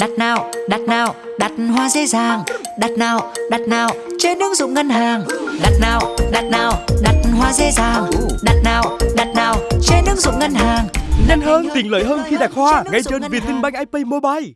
Đặt nào, đặt nào, đặt hoa dễ dàng. Đặt nào, đặt nào, trên ứng dụng ngân hàng. Đặt nào, đặt nào, đặt hoa dễ dàng. Đặt nào, đặt nào, trên ứng dụng ngân hàng. Nhanh hơn, tiện lợi hơn khi đặt hoa ngay trên Vietinbank IP Mobile.